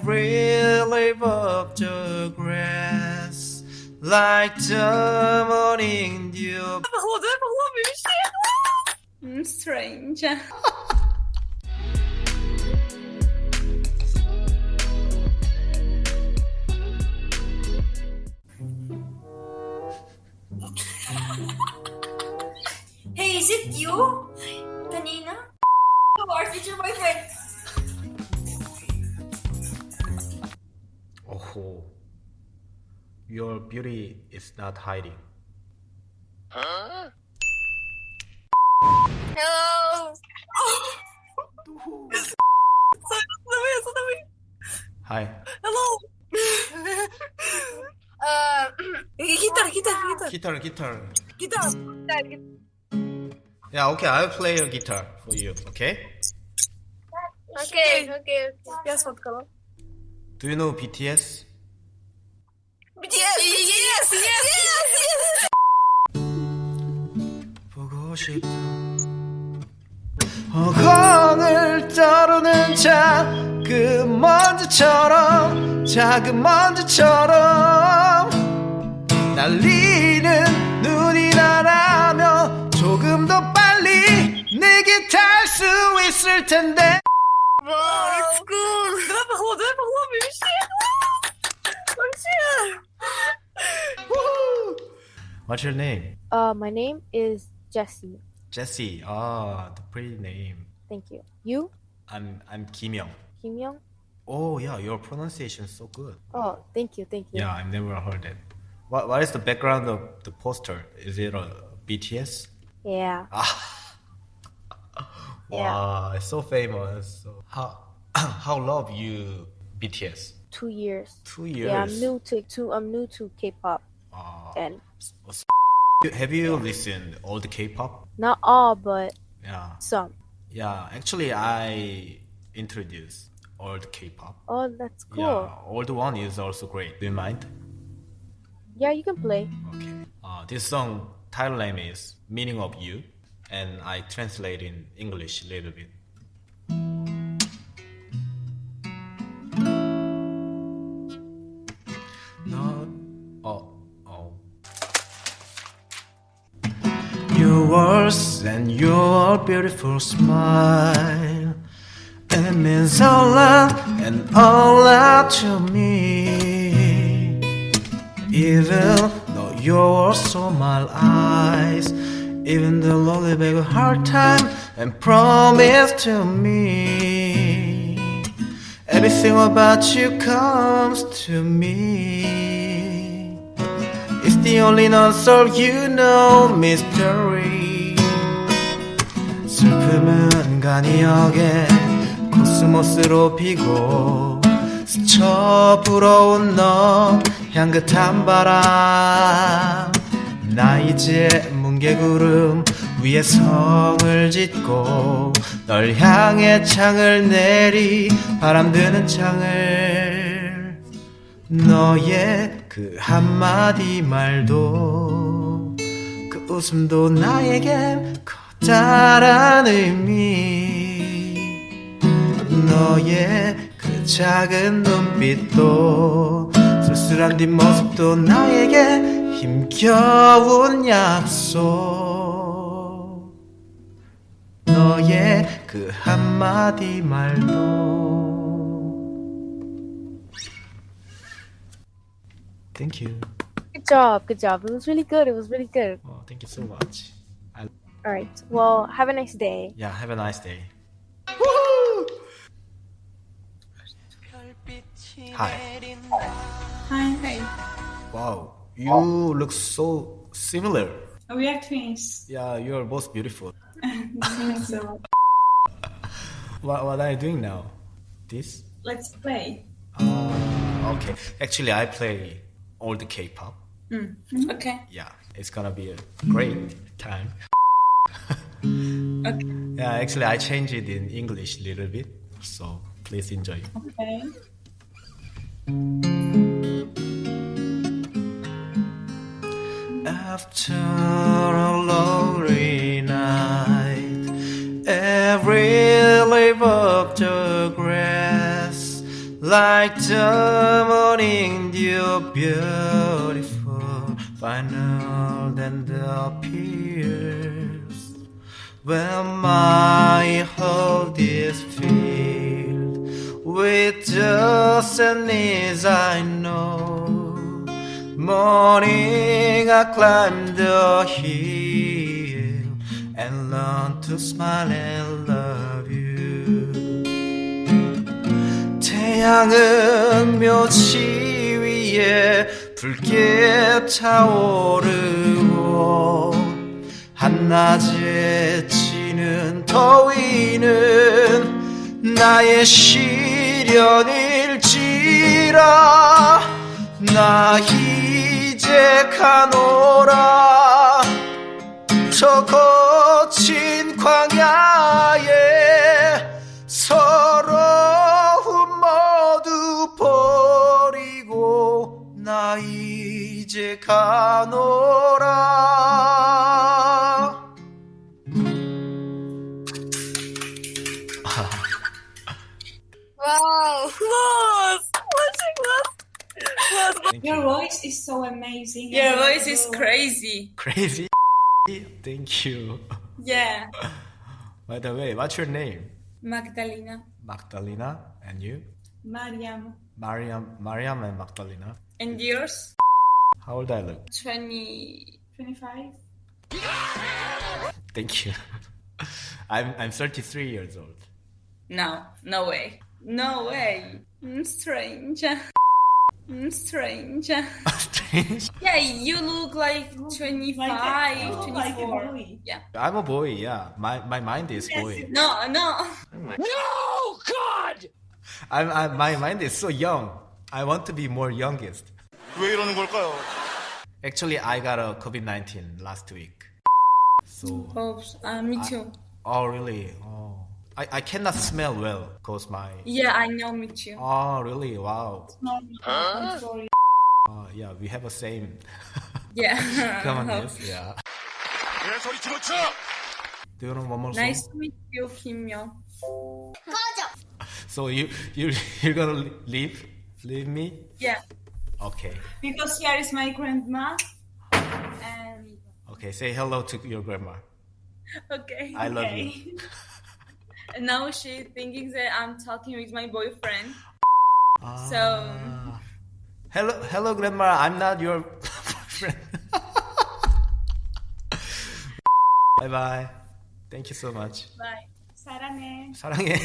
every leaf of the grass, like the morning dew. Falou, falou, me mexendo. Hmm, strange. Oh, your beauty is not hiding. Hello. Sabi, sabi. Hi. Hello. uh, guitar, guitar, gitar, Guitar, guitar. gitar. Yeah, okay, I'll play a guitar for you, okay? Okay, okay, okay. Yes, what color? Do you know BTS? Yes, yes, yes, yes. 보고 싶다. 허공을 떠오르는 작은 먼지처럼 작은 먼지처럼 날리는 눈이 나라면 조금 더 빨리 내게 닿을 수 있을 텐데 Wow, it's cool. Dra falou, dra falou, me mexendo. Woohoo! What's your name? Uh, my name is Jesse. Jesse. Ah, the pretty name. Thank you. You, I'm I'm Kim Young. Kim Young? Oh yeah, your pronunciation is so good. Oh, thank you, thank you. Yeah, I've never heard it. What what is the background of the poster? Is it a BTS? Yeah. Wow, it's so famous. So how how love you BTS? Two years. Two years. Yeah, I'm new to to I'm new to K-pop, Wow. and Have you listened all the K-pop? not all, but Yeah. some. Yeah, actually, I introduced all the K-pop. Oh, that's cool. Yeah, old one is also great. Do you mind? Yeah, you can play. Okay. Uh, this song title name is "Meaning of You," and I translate in English a little bit. And your beautiful smile. It means a lot and a lot to me. Even though you're so my eyes, even the lonely a hard time and promise to me. Everything about you comes to me. It's the only unsolved you know mystery. 슬픔은 간이역에 코스모스로 피고 스쳐 불어온 너 향긋한 바람. 나 이제 뭉게구름 위에 성을 짓고 널 향해 창을 내리 바람 드는 창을. 너의 그 한마디 말도 그 웃음도 나에겐 커 다란 의미 너의 그 작은 눈빛도 쓸쓸한 뒷모습도 나에게 힘겨운 약속 너의 그 한마디 말도 Thank you. Good job, good job. It was really good. It was really good. Oh, thank you so much. I, All right. Well, have a nice day. yeah, have a nice day. Hi. Hi, hi. Wow, you look so similar. We are twins. Yeah, you're both beautiful. so What, what are you doing now? This? let's play. Uh, okay. Actually, I play all the K-pop. Okay. Yeah, it's gonna be a great time. Yeah, actually, I changed it in English a little bit, so please enjoy. Okay. After a lonely night, every leaf of the grass, like the morning dew, beautiful, final and appears. When my heart is filled with the sadness I know. Morning I climb the hill and learn to smile and love you. 태양은 묘지 위에 붉게 타오르고 한 낮에 지는 더위는 나의 시련일지라. 나 이제 가노라. 저거 Wow! Close! Watching close! Your voice is so amazing. Your voice is crazy. crazy thank you Yeah. by the way what's your name Magdalena. Magdalena and you Mariam. Mariam Mariam and Magdalena And yours? how old I look 20. 25. thank you I'm I'm 33 years old No, no way. No way. Mm, strange. Mm, strange. strange Yeah, you look like 25, Like a, oh, 24. like a boy. Yeah. I'm a boy yeah my my mind is Yes, boy No, no. I'm, I'm my mind is so young I want to be more youngest 왜 이러는 걸까요? actually I got a COVID-19 last week so Oops. Uh, me too. oh really oh I, I cannot smell well because my. Yeah, I know, me too. Oh, really? Wow. Huh? Sorry. Oh, yeah, we have a same. yeah. Come on, yes, yeah. Do you want one more Nice to meet you, Kimyo. so you you you're gonna leave leave me? Yeah. Okay. Because here is my grandma. And... Okay, say hello to your grandma. Okay. I love okay. you And now she's thinking that I'm talking with my boyfriend. So- Ah. hello hello grandma I'm not your boyfriend bye bye thank you so much Bye. 사랑해. 사랑해